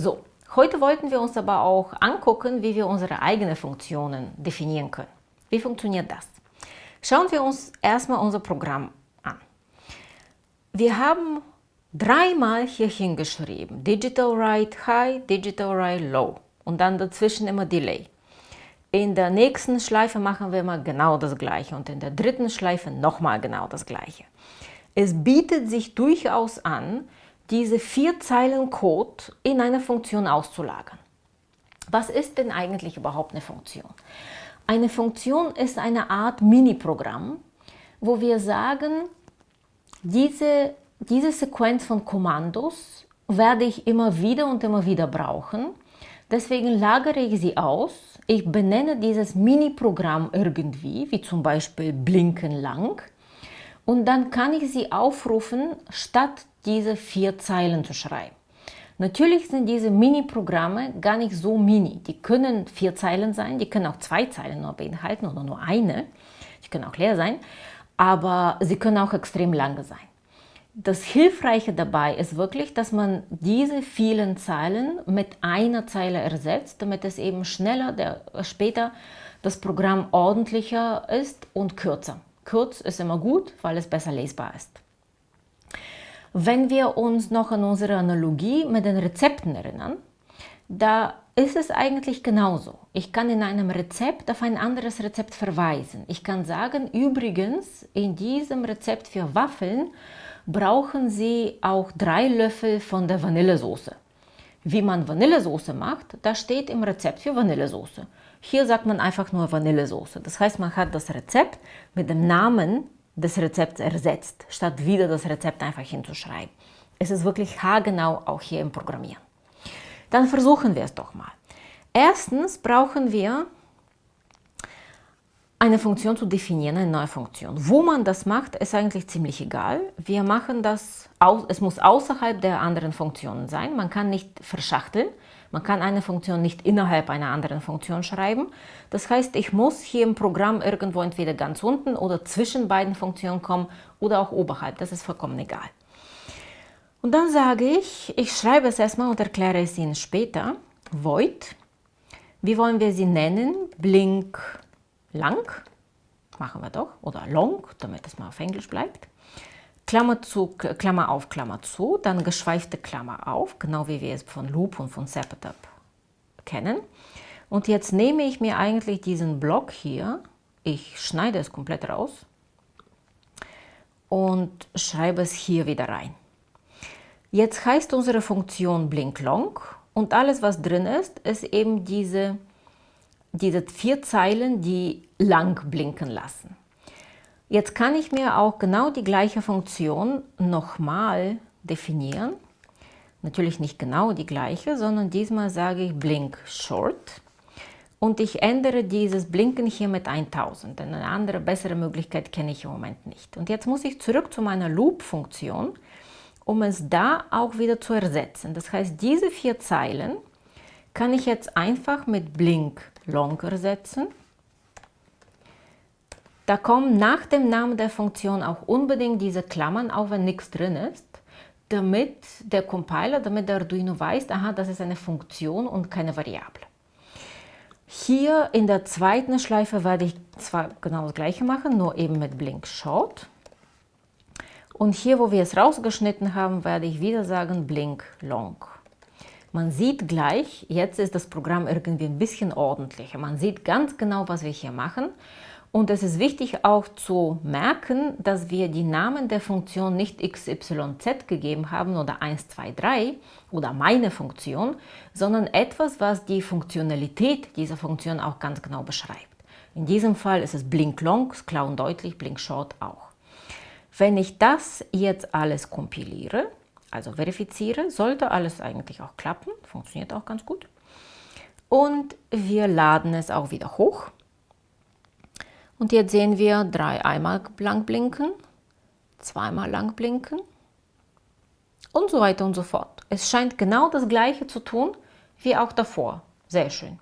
So, heute wollten wir uns aber auch angucken, wie wir unsere eigenen Funktionen definieren können. Wie funktioniert das? Schauen wir uns erstmal unser Programm an. Wir haben dreimal hier hingeschrieben, Digital Write High, Digital Write Low und dann dazwischen immer Delay. In der nächsten Schleife machen wir mal genau das gleiche und in der dritten Schleife nochmal genau das gleiche. Es bietet sich durchaus an, diese vier Zeilen Code in eine Funktion auszulagern. Was ist denn eigentlich überhaupt eine Funktion? Eine Funktion ist eine Art Mini-Programm, wo wir sagen, diese, diese Sequenz von Kommandos werde ich immer wieder und immer wieder brauchen. Deswegen lagere ich sie aus. Ich benenne dieses Mini-Programm irgendwie, wie zum Beispiel blinken lang. Und dann kann ich sie aufrufen, statt diese vier Zeilen zu schreiben. Natürlich sind diese Mini-Programme gar nicht so mini. Die können vier Zeilen sein, die können auch zwei Zeilen nur beinhalten oder nur eine. Die können auch leer sein, aber sie können auch extrem lange sein. Das Hilfreiche dabei ist wirklich, dass man diese vielen Zeilen mit einer Zeile ersetzt, damit es eben schneller, der, später das Programm ordentlicher ist und kürzer. Kurz ist immer gut, weil es besser lesbar ist. Wenn wir uns noch an unsere Analogie mit den Rezepten erinnern, da ist es eigentlich genauso. Ich kann in einem Rezept auf ein anderes Rezept verweisen. Ich kann sagen, übrigens, in diesem Rezept für Waffeln brauchen Sie auch drei Löffel von der Vanillesoße. Wie man Vanillesoße macht, da steht im Rezept für Vanillesoße. Hier sagt man einfach nur Vanillesoße. Das heißt, man hat das Rezept mit dem Namen des Rezepts ersetzt, statt wieder das Rezept einfach hinzuschreiben. Es ist wirklich haargenau auch hier im Programmieren. Dann versuchen wir es doch mal. Erstens brauchen wir eine Funktion zu definieren, eine neue Funktion. Wo man das macht, ist eigentlich ziemlich egal. Wir machen das, es muss außerhalb der anderen Funktionen sein. Man kann nicht verschachteln. Man kann eine Funktion nicht innerhalb einer anderen Funktion schreiben. Das heißt, ich muss hier im Programm irgendwo entweder ganz unten oder zwischen beiden Funktionen kommen oder auch oberhalb. Das ist vollkommen egal. Und dann sage ich, ich schreibe es erstmal und erkläre es Ihnen später. Void. Wie wollen wir sie nennen? Blink lang. Machen wir doch. Oder long, damit es mal auf Englisch bleibt. Klammer zu, Klammer auf, Klammer zu, dann geschweifte Klammer auf, genau wie wir es von Loop und von Setup kennen. Und jetzt nehme ich mir eigentlich diesen Block hier, ich schneide es komplett raus und schreibe es hier wieder rein. Jetzt heißt unsere Funktion blinklong und alles, was drin ist, ist eben diese, diese vier Zeilen, die lang blinken lassen. Jetzt kann ich mir auch genau die gleiche Funktion nochmal definieren. Natürlich nicht genau die gleiche, sondern diesmal sage ich Blink Short. Und ich ändere dieses Blinken hier mit 1000, denn eine andere, bessere Möglichkeit kenne ich im Moment nicht. Und jetzt muss ich zurück zu meiner Loop-Funktion, um es da auch wieder zu ersetzen. Das heißt, diese vier Zeilen kann ich jetzt einfach mit Blink Long ersetzen. Da kommen nach dem Namen der Funktion auch unbedingt diese Klammern, auch wenn nichts drin ist, damit der Compiler, damit der Arduino weiß, aha, das ist eine Funktion und keine Variable. Hier in der zweiten Schleife werde ich zwar genau das gleiche machen, nur eben mit Blink Short. Und hier, wo wir es rausgeschnitten haben, werde ich wieder sagen Blink Long. Man sieht gleich, jetzt ist das Programm irgendwie ein bisschen ordentlicher. Man sieht ganz genau, was wir hier machen. Und es ist wichtig auch zu merken, dass wir die Namen der Funktion nicht XYZ gegeben haben oder 1, 2, 3 oder meine Funktion, sondern etwas, was die Funktionalität dieser Funktion auch ganz genau beschreibt. In diesem Fall ist es Blink Long, klar und deutlich, Blink Short auch. Wenn ich das jetzt alles kompiliere, also verifiziere, sollte alles eigentlich auch klappen, funktioniert auch ganz gut. Und wir laden es auch wieder hoch. Und jetzt sehen wir drei einmal lang blinken, zweimal lang blinken und so weiter und so fort. Es scheint genau das gleiche zu tun wie auch davor. Sehr schön.